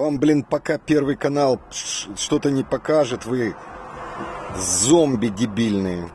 Вам, блин, пока Первый канал что-то не покажет, вы зомби дебильные.